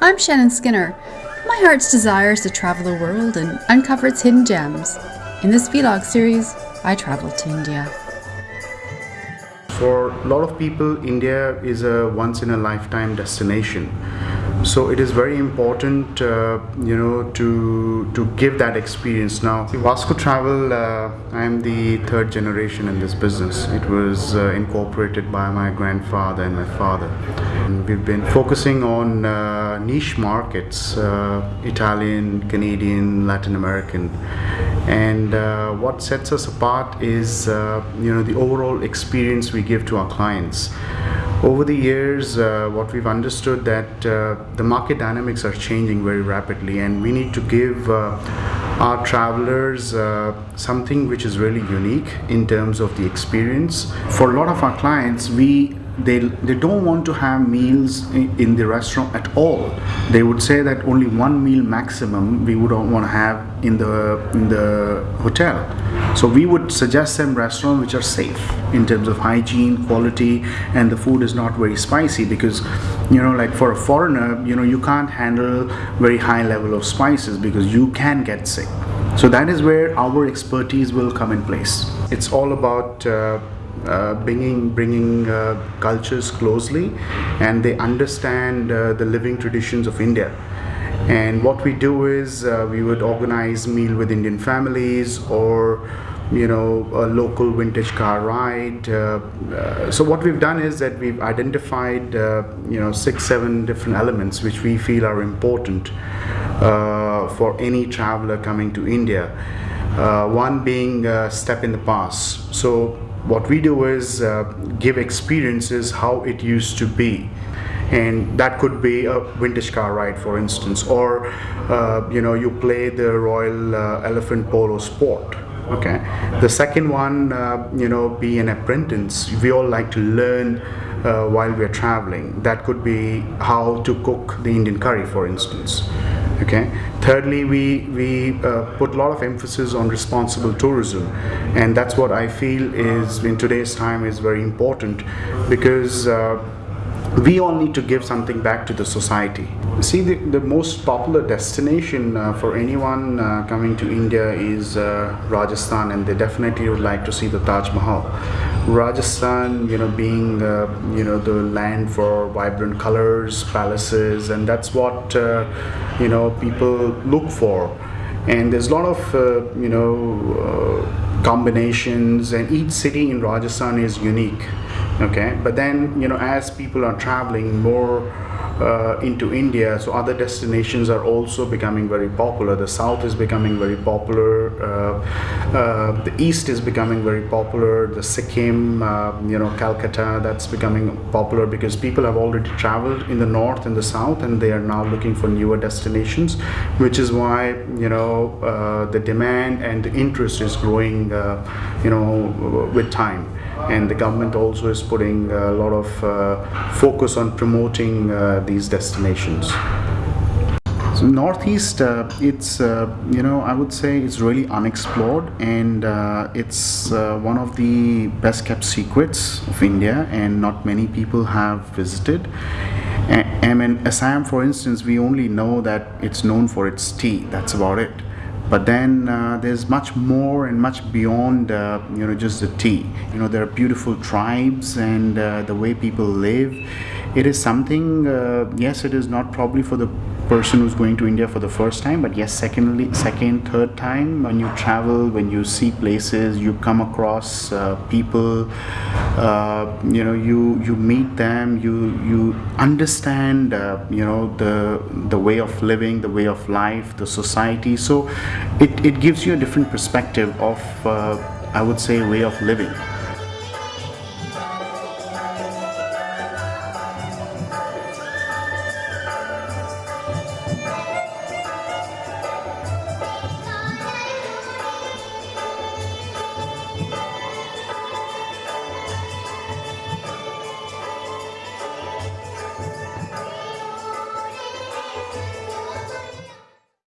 I'm Shannon Skinner. My heart's desire is to travel the world and uncover its hidden gems. In this vlog series, I travel to India. For a lot of people, India is a once in a lifetime destination. So it is very important, uh, you know, to to give that experience. Now, Vasco Travel, uh, I am the third generation in this business. It was uh, incorporated by my grandfather and my father. We've been focusing on uh, niche markets, uh, Italian, Canadian, Latin American, and uh, what sets us apart is, you know, the overall experience we give to our clients. Over the years, uh, what we've understood that uh, the market dynamics are changing very rapidly and we need to give uh, our travelers uh, something which is really unique in terms of the experience. For a lot of our clients, we they, they don't want to have meals in, the restaurant at all. They would say that only one meal maximum we would want to have in the in the hotel. So we would suggest them restaurants which are safe in terms of hygiene, quality, and the food is not very spicy because you know like for a foreigner, you know you can't handle very high level of spices because you can get sick. So that is where our expertise will come in place. It's all about uh, uh, bringing bringing uh, cultures closely and they understand uh, the living traditions of India. And what we do is uh, we would organize meal with Indian families or you know a local vintage car ride. Uh, so what we've done is that we've identified you know six seven different elements which we feel are important for any traveler coming to India. One being step in the past. So what we do is uh, give experiences how it used to be. And that could be a vintage car ride for instance or uh, you know you play the royal uh, elephant polo sport okay? The second one uh, you know be an apprentice. We all like to learn uh, while we're traveling. That could be how to cook the indian curry for instance okay? Thirdly we we uh, put a lot of emphasis on responsible tourism. And that's what i feel is in today's time is very important because uh, we all need to give something back to the society. See, the, the most popular destination uh, for anyone uh, coming to India is uh, Rajasthan, and they definitely would like to see the Taj Mahal. Rajasthan, you know, being uh, you know the land for vibrant colors, palaces, and that's what uh, you know people look for. And there's a lot of uh, you know combinations, and each city in Rajasthan is unique okay but then you know as people are traveling more uh, into India so other destinations are also becoming very popular. The south is becoming very popular uh, uh, the east is becoming very popular the Sikkim uh, you know Calcutta that's becoming popular because people have already traveled in the north and the south and they are now looking for newer destinations which is why you know uh, the demand and the interest is growing uh, you know with time and the government also is putting a lot of uh, focus on promoting uh, these destinations. So Northeast, uh, it's, uh, you know, I would say it's really unexplored and uh, it's uh, one of the best kept secrets of India and not many people have visited. I mean, Assam, for instance, we only know that it's known for its tea, that's about it but then uh, there's much more and much beyond uh, you know just the tea. You know there are beautiful tribes and uh, the way people live. It is something uh, yes it is not probably for the person who's going to India for the first time but yes secondly second third time when you travel when you see places you come across uh, people uh, you know you you meet them you you understand uh, you know the the way of living the way of life the society. So it, it gives you a different perspective of uh, I would say way of living